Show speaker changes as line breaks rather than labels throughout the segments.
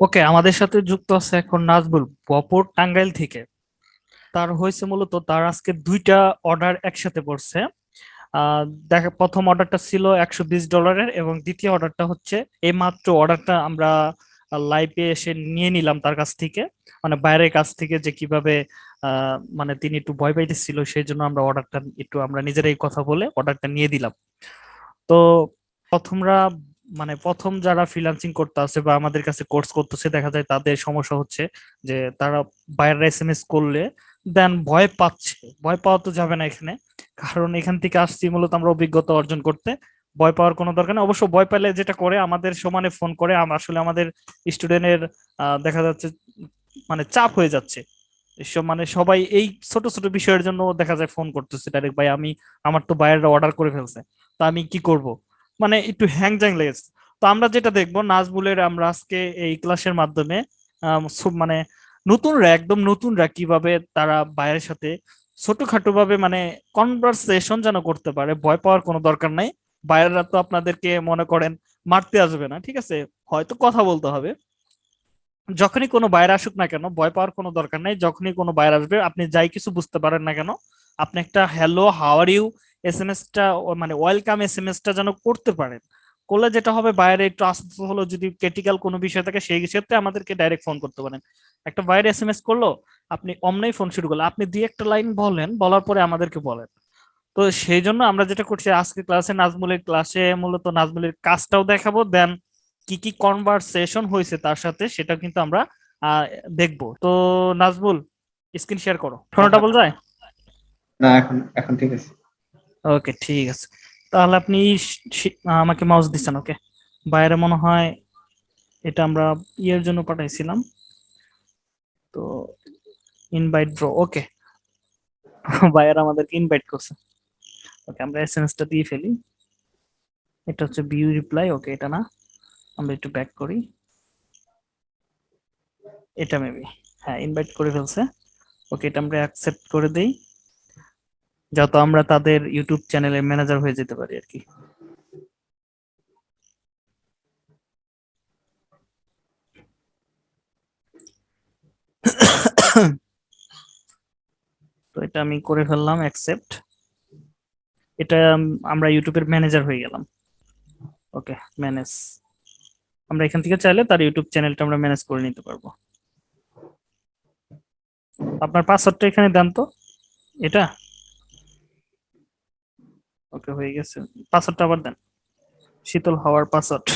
ওকে, আমাদের সাথে যুক্ত আছে এখন নাজবুল বপুর টাঙ্গাইল থেকে। তার হয়েছে মূলত তার আজকে দুইটা অর্ডার একসাথে পড়ছে। দেখা, প্রথম অর্ডারটা ছিল একশো বিশ ডলারের এবং দ্বিতীয় অর্ডারটা হচ্ছে এই মাত্র অর্ডারটা আমরা লাইভে এসে নিয়ে নিলাম তার কাছ থেকে। মানে বাইরের কাছ থেকে যে কীভাবে মানে তিনি একটু ভয় পাইতেছিল, সেই জন্য আমরা অর্ডারটা একটু আমরা নিজেরাই কথা বলে অর্ডারটা নিয়ে দিলাম। তো প্রথমরা মানে প্রথম যারা ফ্রিল্যান্সিং করতে আছে বা আমাদের কাছে কোর্স করতেছে, দেখা যায় তাদের সমস্যা হচ্ছে যে তারা বাইরে এস এম এস করলে দেন ভয় পাচ্ছে। ভয় পাওয়া তো যাবে না এখানে। কারণ এখান থেকে আসছি, মূলত আমরা অভিজ্ঞতা অর্জন করতে। ভয় পাওয়ার কোনো দরকার নেই। অবশ্য ভয় পেলে যেটা করে, আমাদের সমানে ফোন করে। আসলে আমাদের স্টুডেন্টের দেখা যাচ্ছে মানে চাপ হয়ে যাচ্ছে। মানে সবাই এই ছোট ছোট বিষয়ের জন্য দেখা যায় ফোন করতেছে। ডাইরেক্ট ভাই, আমি, আমার তো বাইরের অর্ডার করে ফেলছে। তা আমি কি করব? মানে একটু হ্যাং জ্যাং লেগেছে। তো আমরা যেটা দেখব নাজবুলের আমরা আজকে এই ক্লাসের মাধ্যমে মানে নতুনরা একদম নতুনরা কীভাবে তারা বাইরের সাথে ছোটখাটো ভাবে মানে কনভারসেশন যেন করতে পারে, ভয় পাওয়ার কোনো দরকার নাই। বাইরেরা তো আপনাদেরকে মনে করেন মারতে আসবে না, ঠিক আছে? হয়তো কথা বলতে হবে। যখনই কোনো বাইরে আসুক না কেন, ভয় পাওয়ার কোনো দরকার নাই। যখনই কোনো বাইরে আসবে, আপনি যাই কিছু বুঝতে পারেন না কেন, আপনি একটা hello how are U S M এসটা মানে ওয়েলকাম এস এম এসটা যেন করতে পারেন। করলে যেটা হবে, বাইরে একটু আসতে হলো, যদি ক্রিটিক্যাল কোনো বিষয় থাকে, সেই ক্ষেত্রে আমাদেরকে ডাইরেক্ট ফোন করতে পারেন। একটা বাইরে এস এম এস করল, আপনি অমনেই ফোন শুরু করলেন। আপনি দুই একটা লাইন বলেন, বলার পরে আমাদেরকে বলেন। তো সেই জন্য আমরা যেটা করছি, আজকে ক্লাসে নাজমুলের ক্লাসে মূলত নাজমুলের কাজটাও দেখাবো দেন কি কি কনভারসেশন হয়েছে তার সাথে সেটা কিন্তু আমরা দেখব। তো নাজমুল স্ক্রিন শেয়ার করো। শোনাটা বল যায়?
না, এখন এখন ঠিক আছে।
ওকে, ঠিক আছে। তাহলে আপনি আমাকে মাউস দিচ্ছেন ওকে? বাইরে মনে হয় এটা আমরা ইয়ের জন্য পাঠাইছিলাম। তো ইনভাইট ব্রো ওকে। বাইরে আমাদেরকে ইনভাইট করছে। ওকে, আমরা এসএমএসটা দিয়ে ফেলি। এটা হচ্ছে ভিউ রিপ্লাই ওকে, এটা না। আমরা একটু ব্যাক করি। এটা মেবি হ্যাঁ ইনভাইট করে ফেলছে। ওকে, এটা আমরা অ্যাকসেপ্ট করে দেই। যাতে আমরা তাদের ইউটিউব চ্যানেলের ম্যানেজার হয়ে যেতে পারি আর কি। তো এটা আমি করে ফেললাম অ্যাকসেপ্ট এটা আমরা ইউটিউবের ম্যানেজার হয়ে গেলাম। ওকে ম্যানেজ আমরা এখান থেকে চাইলে তার ইউটিউব চ্যানেলটা আমরা ম্যানেজ করে নিতে পারব। আপনার পাসওয়ার্ডটা এখানে দেন তো। এটা? ওকে হয়ে গেছে। পাসওয়ার্ডটা আবার দেন। শীতল হাওয়ার পাসওয়ার্ড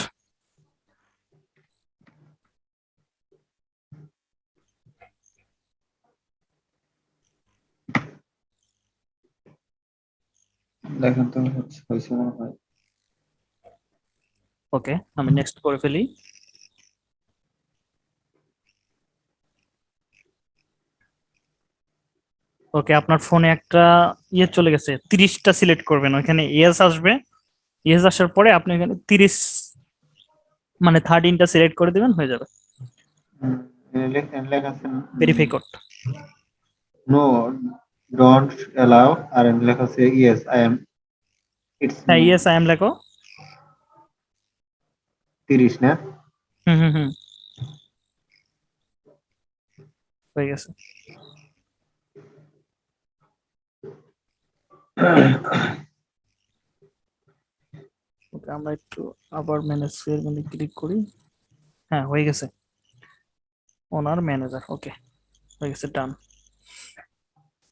দেখেন তো হচ্ছে হয়েছে মনে হয়।
ওকে আমি নেক্সট করে ফেলি। ওকে আপনার ফোনে একটা ইয়ে চলে গেছে তিরিশটা সিলেক্ট করবেন ওইখানে ইয়েস আসবে। ইয়েস আসার পরে আপনি এখানে তিরিশ মানে থার্টিনটা সিলেক্ট করে দিবেন হয়ে যাবে। Verify code
no don't allow আর লেখা আছে ইয়েস আই এম ইটস
হ্যাঁ ইয়েস আই এম লেখো।
30 না?
হুম হুম হুম। হয়ে গেছে। ওকে, আমরা একটু আবার ম্যানেজ এর মধ্যে ক্লিক করি। হ্যাঁ হয়ে গেছে। ওনার ম্যানেজার ওকে হয়ে গেছে ডান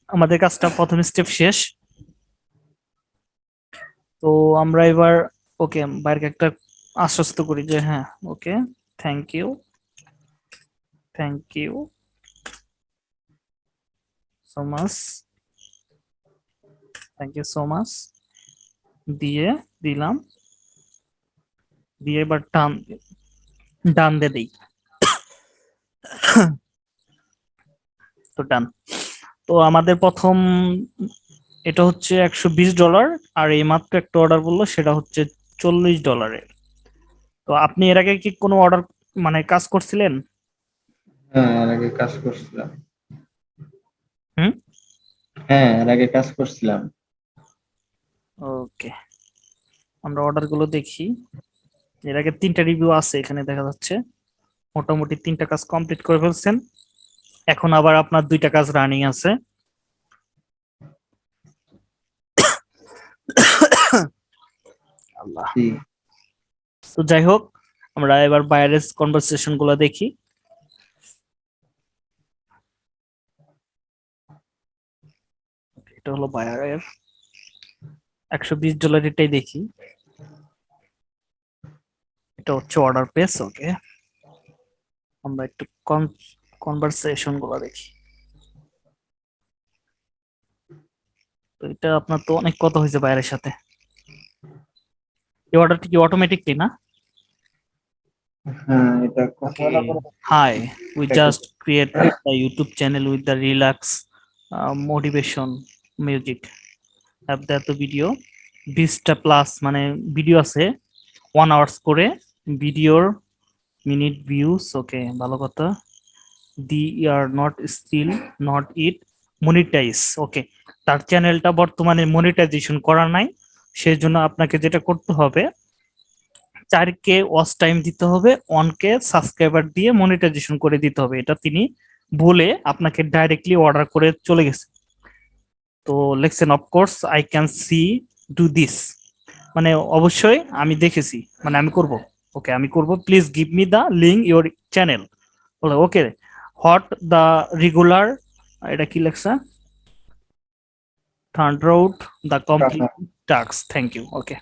আমাদের কাজটা প্রথম স্টেপ শেষ। তো আমরা এবার ওকে বাইরকে একটা আশ্বস্ত করি যে হ্যাঁ okay thank you thank you so much thank you so much দিয়ে দিলাম। দিয়ে এবার টান ডান দিয়ে দিই। তো ডান। তো আমাদের প্রথম এটা হচ্ছে একশো বিশ ডলার আর এই মাত্র একটা অর্ডার বলল সেটা হচ্ছে চল্লিশ ডলারের। তো আপনি এর আগে কি কোনো অর্ডার মানে কাজ করছিলেন?
হ্যাঁ এর আগে কাজ করছিলাম।
হুম?
হ্যাঁ এর আগে কাজ করছিলাম।
ওকে আমরা অর্ডারগুলো দেখি। এর আগে তিনটা রিভিউ আছে এখানে দেখা যাচ্ছে। মোটামুটি তিনটা কাজ কমপ্লিট করে ফেলছেন। এখন আবার আপনার দুইটা কাজ রানিং আছে। আল্লাহ। তো যাই হোক আমরা এবার বাইরের কনভারসেশনগুলো দেখি। এটা হলো বায়ারের একশো বিশ ডলার এটাই দেখি। এটা হচ্ছে অর্ডার পেস ওকে আমরা একটু কনভারসেশনগুলো দেখি। তো এটা আপনার তো অনেক কথা হয়েছে বাইরের সাথে। এই অর্ডারটি কি অটোমেটিকলি না?
হ্যাঁ এটা কথা
Okay. Hi, we
Okay.
just created a YouTube channel that the video. বিশটা প্লাস মানে ভিডিও আছে ওয়ান আওয়ার্স করে ভিডিওর মিনিট ভিউস ওকে ভালো কথা. They are not still not it monetize okay তার চ্যানেলটা বর্তমানে মনিটাইজেশন করা নাই সেই জন্য আপনাকে যেটা করতে হবে চার কে ওয়াচ টাইম দিতে হবে ওয়ান কে সাবস্ক্রাইবার দিয়ে মনিটাইজেশন করে দিতে হবে। এটা তিনি বলে আপনাকে ডাইরেক্টলি অর্ডার করে চলে গেছে। তো লেখছেন of course I can see do this মানে অবশ্যই আমি দেখেছি মানে আমি করব। ওকে আমি করব। Please give me the link your channel বলে ওকে হট দ্য রেগুলার এটা কি লেখছে? Third out the complete task thank you okay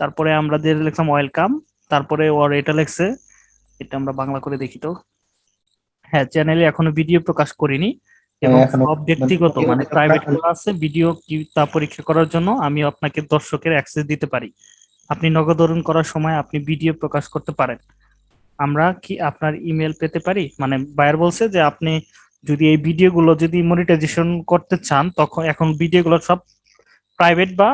তারপরে আমরা যে লিখলাম ওয়েলকাম তারপরে ওর এটা লেখছে এটা আমরা বাংলা করে দেখি তো। হ্যাঁ চ্যানেলে এখনও ভিডিও প্রকাশ করিনি। এবং
হ্যাঁ,
সব ব্যক্তিগত
মানে
মানে প্রাইভেট আছে ভিডিও তা পরীক্ষা করার জন্য আমি আপনাকে দর্শকের অ্যাক্সেস দিতে পারি। আপনি নগদরণ করার সময় আপনি ভিডিও প্রকাশ করতে পারেন। আমরা কি আপনার ইমেল পেতে পারি? মানে বায়ার বলছে যে আপনি যদি এই ভিডিওগুলো যদি মনিটাইজেশন করতে চান তখন এখন ভিডিওগুলো সব প্রাইভেট বা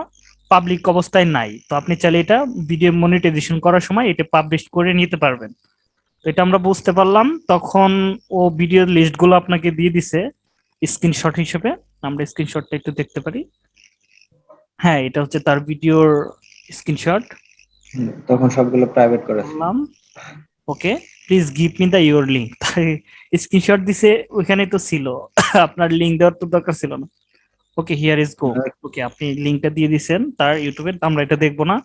পাবলিক অবস্থায় নাই। তো আপনি চাইলে এটা ভিডিও মনিটাইজেশন করার সময় এটা পাবলিশ করে নিতে পারবেন। তো এটা আমরা বুঝতে পারলাম। তখন ও ভিডিও লিস্টগুলো আপনাকে দিয়ে দিছে। স্ক্রিনশট হিসেবে আমরা স্ক্রিনশটটা একটু দেখতে পারি। হ্যাঁ এটা হচ্ছে তার ভিডিওর স্ক্রিনশট।
তখন সবগুলো প্রাইভেট করা।
বললাম okay please give me the your link screenshot দিছে ওইখানে তো ছিল। আপনার লিঙ্ক দেওয়ার তো দরকার ছিল না। ওকে হিয়ার ইজ গো ওকে আপনি লিঙ্কটা দিয়ে দিছেন তার ইউটিউবে আমরা এটা দেখব না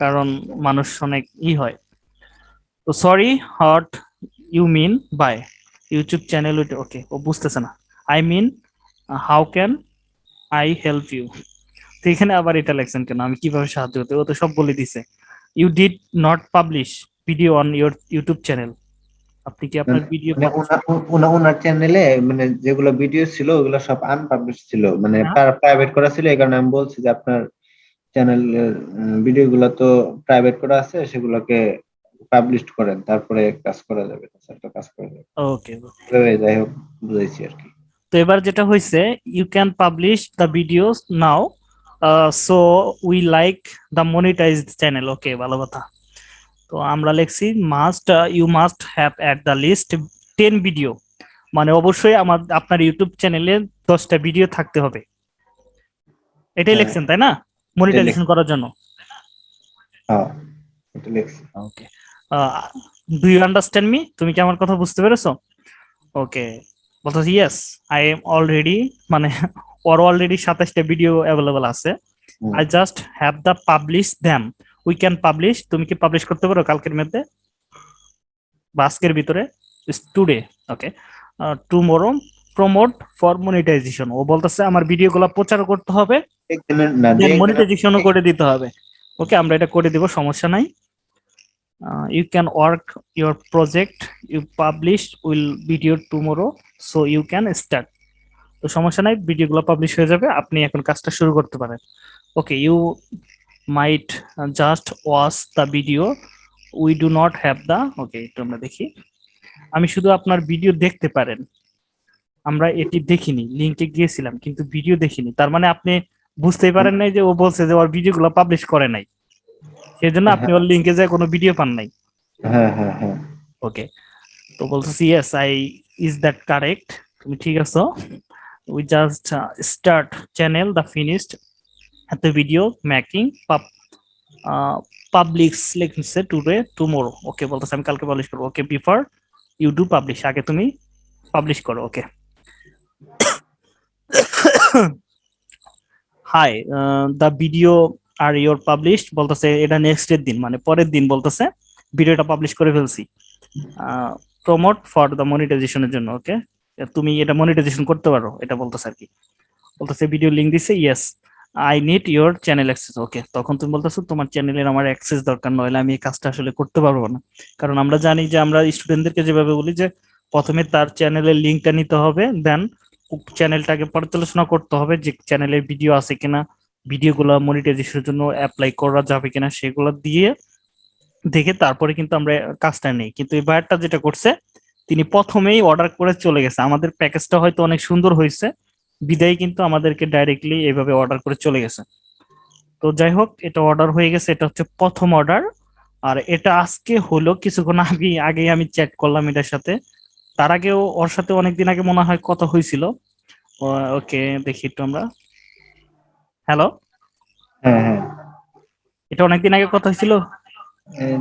কারণ মানুষ অনেক ই হয়। তো sorry what you mean by YouTube channel okay ও বুঝতেছে না। I mean how can I help you তো এখানে আবার এটা লেখছেন কেন? আমি কীভাবে সাহায্য করতে ও তো সব বলে দিছে। You did not publish video on your YouTube channel আপনি কি আপনার ভিডিও
ওনা- ওনা- ওনার চ্যানেলে মানে যেগুলো ভিডিও ছিল ওগুলো সব আনপাবলিশ ছিল। মানে
হ্যাঁ।
প্রাইভেট করা ছিল এই কারণে আমি বলছি যে আপনার চ্যানেল ভিডিও গুলো তো প্রাইভেট করা আছে সেগুলোকে পাবলিশ করেন। তারপরে কাজ করা যাবে তাছাড়া কাজ করা যাবে।
ওকে
যাই হোক বুঝেছি আর কি।
তো এবার যেটা হয়েছে you can publish the videos now so we like the monetized channel okay ভালো কথা। তো আমরা লিখছি must you must have at the least ten video মানে অবশ্যই আমার আপনার ইউটিউব চ্যানেলে দশটা ভিডিও থাকতে হবে। এটাই
হ্যাঁ।
লিখছেন তাই না? মনিটাইজেশন করার জন্য। Okay do you understand me তুমি কি আমার কথা বুঝতে পেরেছ? ওকে বলতেছি ইয়েস আই এম অলরেডি মানে ওর অলরেডি সাতাশটা ভিডিও অ্যাভেলেবল আছে। I just have the publish them we can publish তুমি কি পাবলিশ করতে পারো কালকের মধ্যে? বা আজকের ভিতরে? Today okay tomorrow promote for monetization ও বলতেছে আমার ভিডিওগুলো প্রচার করতে হবে। মনিটাইজেশনও করে দিতে হবে। ওকে আমরা এটা করে দিব সমস্যা নাই। You can work your project you publish will video tomorrow so you can start তো সমস্যা নাই ভিডিওগুলো পাবলিশ হয়ে যাবে, আপনি এখন কাজটা শুরু করতে পারেন। Okay you might just watch the video we do not have the okay একটু আমরা দেখি। আমি শুধু আপনার ভিডিও দেখতে পারেন। আমরা এটি দেখিনি লিঙ্কে গিয়েছিলাম, কিন্তু ভিডিও দেখিনি। তার মানে আপনি বুঝতেই পারেন নাই যে ও বলছে যে ওর ভিডিওগুলো পাবলিশ করে নাই। সেই জন্য আপনি ওর লিঙ্কে যায় কোনো ভিডিও পান নাই।
হ্যাঁ হ্যাঁ হ্যাঁ।
ওকে তো বলতেছি yes I is that correct তুমি ঠিক আছো? We just start channel the finished the video making pub uh, publics লিখছে টুডে টুমোরো ওকে বলতেছে আমি কালকে পাবলিশ করব। Okay before you do publish আগে তুমি পাবলিশ করো ওকে হাই দ্য ভিডিও আর ইউর পাবলিশড বলতেছে এটা নেক্সট এর দিন মানে পরের দিন বলতেছে, ভিডিওটা পাবলিশ করে ফেলছি। প্রমোট ফর দ্য মনিটাইজেশনের জন্য ওকে তুমি এটা মনিটাইজেশন করতে পারো, এটা বলতেছে আর কি। বলতেছে ভিডিও লিংক দিছে yes I need your channel access okay তখন তুমি বলতেছো, তোমার চ্যানেলের আমার অ্যাক্সেস দরকার, নইলে আমি এই কাজটা আসলে করতে পারব না। কারণ আমরা জানি যে, আমরা স্টুডেন্টদেরকে যেভাবে বলি যে, প্রথমে তার চ্যানেলের লিঙ্কটা নিতে হবে দেন চ্যানেলটাকে পর্যালোচনা করতে হবে যে চ্যানেলের ভিডিও আছে কিনা। ভিডিওগুলো মনিটাইজেশনের জন্য অ্যাপ্লাই করা যাবে কিনা সেগুলো দিয়ে দেখে তারপরে কিন্তু আমরা কাজটা নেই। কিন্তু এই বায়ারটা যেটা করছে, তিনি প্রথমেই অর্ডার করে চলে গেছে। আমাদের প্যাকেজটা হয়তো অনেক সুন্দর হয়েছে। বিদায় কিন্তু আমাদেরকে ডাইরেক্টলি এইভাবে অর্ডার করে চলে গেছে। তো যাই হোক, এটা অর্ডার হয়ে গেছে। এটা হচ্ছে প্রথম অর্ডার আর এটা আজকে হলো, কিছুক্ষণ আগে আগে আমি চ্যাট করলাম এটার সাথে। তার আগেও, ওর সাথে অনেকদিন আগে মনে হয় কথা হয়েছিল। ওকে, দেখি একটু আমরা। হ্যালো
হ্যাঁ হ্যাঁ।
এটা অনেকদিন আগে কথা হয়েছিল?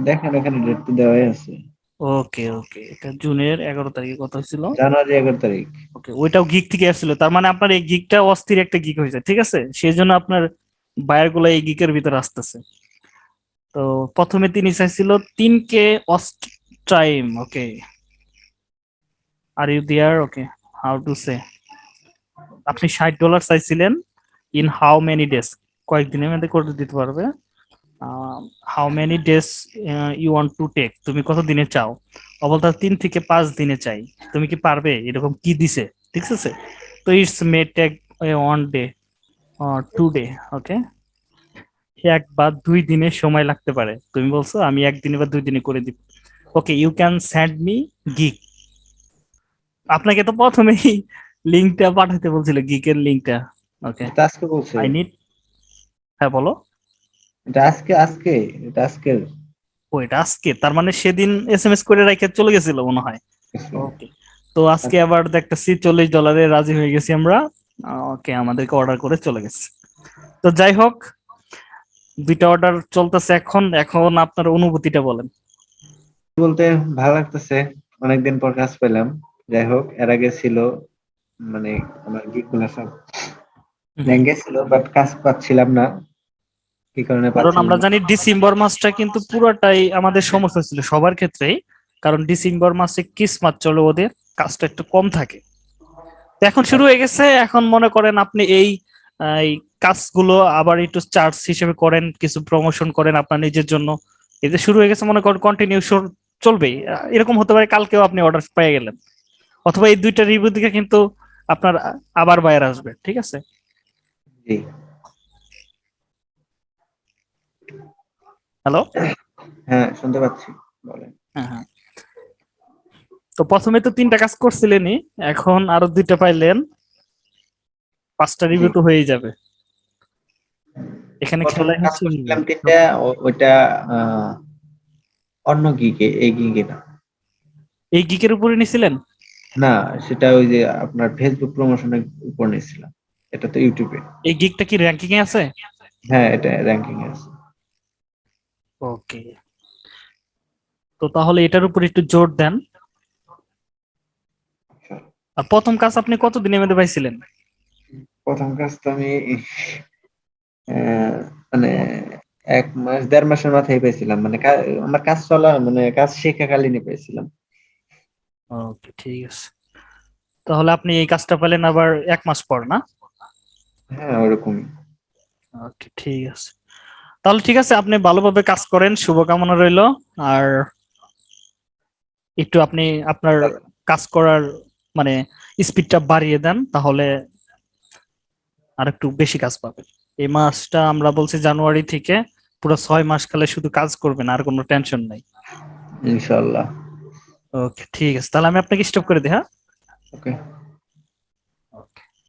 দেখেন এখানে ডেট তো দেওয়াই আছে।
ওকে ওকে। এটা জুনের এগারো তারিখে কথা হয়েছিল।
জানুয়ারি এগারো তারিখ।
ওকে ওইটাও গিক থেকে আসছিল। তার মানে আপনার এই গিকটা অস্থির একটা গিক হয়েছে ঠিক আছে? সেই জন্য আপনার বায়ারগুলো এই গিকের ভিতরে আসতেছে। তো প্রথমে তিনি চাইছিল তিন কে অস্ট time okay. Are you there okay how to say আপনি ষাট ডলার চাইছিলেন। ইন হাউ মেনি ডেজ কয়েকদিনের মধ্যে করে দিতে পারবে। How many days you want to take তুমি কত দিনে চাও? অবলতা তিন থেকে পাঁচ দিনে চাই। তুমি কি পারবে? এরকম কি দিছে? ঠিক আছে? তো it's may take one day two day okay এক বা দুই দিনের সময় লাগতে পারে। তুমি বলছো, আমি একদিনে বা দুই দিনে করে দিব okay you can send me gig আপনাকে তো প্রথমেই লিঙ্কটা পাঠাতে বলছিল গিকের লিঙ্কটা ওকে
এটা আজকে বলছে।
আই নিড হ্যাঁ বলো।
এটা আজকে আজকে এটা আজকের।
ও এটা আজকে? তার মানে সেদিন এস এম এস করে রেখে চলে গেছিল মনে হয়। ওকে তো আজকে আবার দেখতেছি চল্লিশ ডলারে রাজি হয়ে গেছি আমরা। ওকে আমাদেরকে অর্ডার করে চলে গেছে। তো যাই হোক দুইটা অর্ডার চলতেছে এখন। এখন আপনার অনুভূতিটা বলেন।
বলতে ভালো লাগতেছে। অনেকদিন পর কাজ পেলাম। যাই হোক এর আগে ছিল মানে আমার গিকগুলো সব ল্যাঙ্গে ছিল বাট কাজ পাচ্ছিলাম না। কি কারণে
কারণ আমরা জানি ডিসেম্বর মাসটা কিন্তু পুরোটাই আমাদের সমস্যা ছিল সবার ক্ষেত্রেই কারণ ডিসেম্বর মাসে কিসমাত চলে ওদের কাজটা একটু কম থাকে। এখন শুরু হয়ে গেছে এখন মনে করেন আপনি এই কাজগুলো আবার একটু চার্জ হিসেবে করেন কিছু প্রমোশন করেন আপনার নিজের জন্য। এই যে শুরু হয়ে গেছে মনে করেন কন্টিনিউ চলবেই। আহ, এরকম হতে পারে কালকেও আপনি অর্ডার পেয়ে গেলেন। অথবা এই দুইটা রিভিউ দিকে কিন্তু আপনার আবার বাইরে আসবে ঠিক আছে?
জি।
হ্যালো
হ্যাঁ শুনতে পাচ্ছি বলেন।
হ্যাঁ হ্যাঁ। তো প্রথমে তো তিনটা কাজ করছিলেনই এখন আরও দুইটা পাইলেন পাঁচটা রিভিউ তো হয়েই যাবে। এখানে খেলাই হচ্ছে
তিনটা ও- ওইটা আহ, অন্য গিকে এই গিকে না।
এই গিকের উপরে নিছিলেন?
না সেটা ওই যে আপনার ফেসবুক প্রমোশনের উপর নিয়েছিলাম এটা তো ইউটিউবে
এই গিকটা কি র্যাঙ্কিং এ আছে?
হ্যাঁ এটা র্যাঙ্কিং এ আছে।
ওকে তো তাহলে এটার উপর একটু জোর দেন। আর প্রথম কাজ আপনি কত দিনের মধ্যে পাইছিলেন?
প্রথম কাজ তো আমি মানে এক মাস দেড় মাসের মাথায় পেয়েছিলাম মানে আমার কাজ চলা মানে কাজ শেখাকালীনই পেয়েছিলাম
ওকে ঠিক আছে। তাহলে আপনি এই কাজটা পেলেন আবার এক মাস পর না?
হ্যাঁ ওরকমই।
ওকে ঠিক আছে। তাহলে ঠিক আছে আপনি ভালোভাবে কাজ করেন শুভকামনা রইল। আর একটু আপনি আপনার কাজ করার মানে স্পিডটা বাড়িয়ে দেন তাহলে আর একটু বেশি কাজ পাবেন। এই মাসটা আমরা বলছি জানুয়ারি থেকে পুরো ছয় মাস কালে শুধু কাজ করবেন আর কোনো টেনশন নাই।
ইনশাল্লাহ
ওকে ঠিক আছে। তাহলে আমি আপনাকে স্টপ করে দিই হ্যাঁ?
ওকে